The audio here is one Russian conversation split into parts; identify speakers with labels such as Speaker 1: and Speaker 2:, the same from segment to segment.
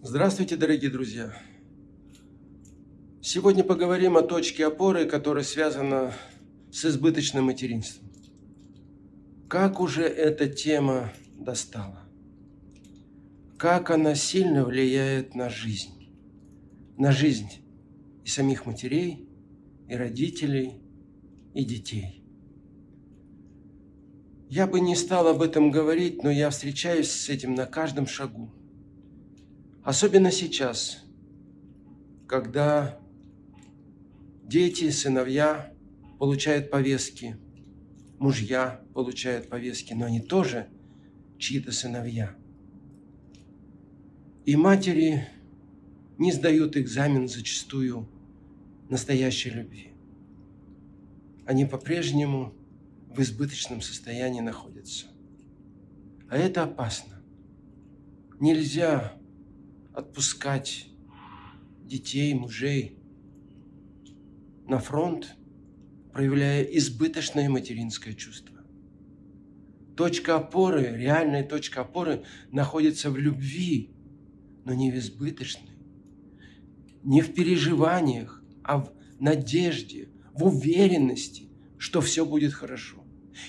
Speaker 1: Здравствуйте, дорогие друзья! Сегодня поговорим о точке опоры, которая связана с избыточным материнством. Как уже эта тема достала? Как она сильно влияет на жизнь? На жизнь и самих матерей, и родителей, и детей. Я бы не стал об этом говорить, но я встречаюсь с этим на каждом шагу. Особенно сейчас, когда дети, сыновья получают повестки, мужья получают повестки, но они тоже чьи-то сыновья. И матери не сдают экзамен зачастую настоящей любви. Они по-прежнему в избыточном состоянии находятся. А это опасно. Нельзя отпускать детей, мужей на фронт, проявляя избыточное материнское чувство. Точка опоры, реальная точка опоры находится в любви, но не в избыточной, не в переживаниях, а в надежде, в уверенности, что все будет хорошо.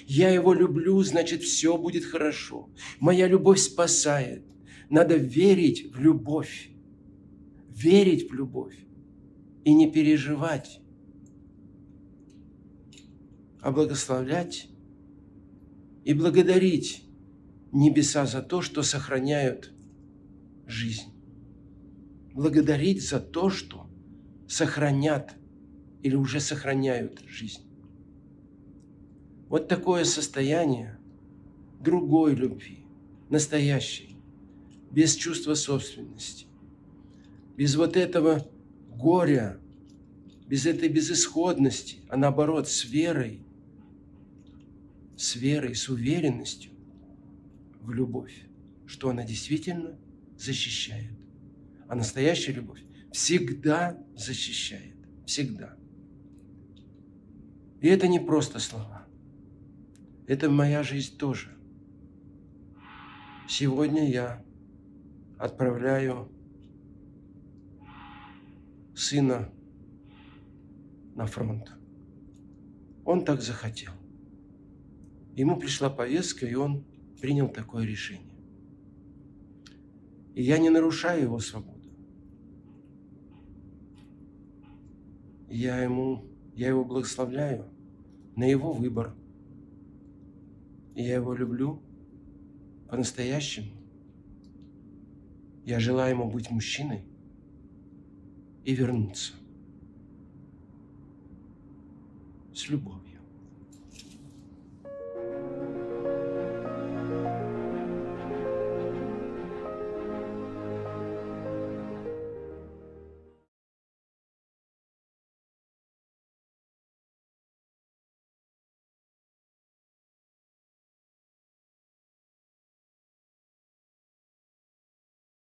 Speaker 1: Я его люблю, значит, все будет хорошо. Моя любовь спасает. Надо верить в любовь. Верить в любовь. И не переживать, а благословлять и благодарить небеса за то, что сохраняют жизнь. Благодарить за то, что сохранят или уже сохраняют жизнь. Вот такое состояние другой любви, настоящей, без чувства собственности, без вот этого горя, без этой безысходности, а наоборот, с верой, с верой, с уверенностью в любовь, что она действительно защищает. А настоящая любовь всегда защищает. Всегда. И это не просто слова. Это моя жизнь тоже. Сегодня я отправляю сына на фронт. Он так захотел. Ему пришла повестка, и он принял такое решение. И я не нарушаю его свободу. Я, ему, я его благословляю на его выбор. И я его люблю по-настоящему. Я желаю ему быть мужчиной и вернуться с любовью.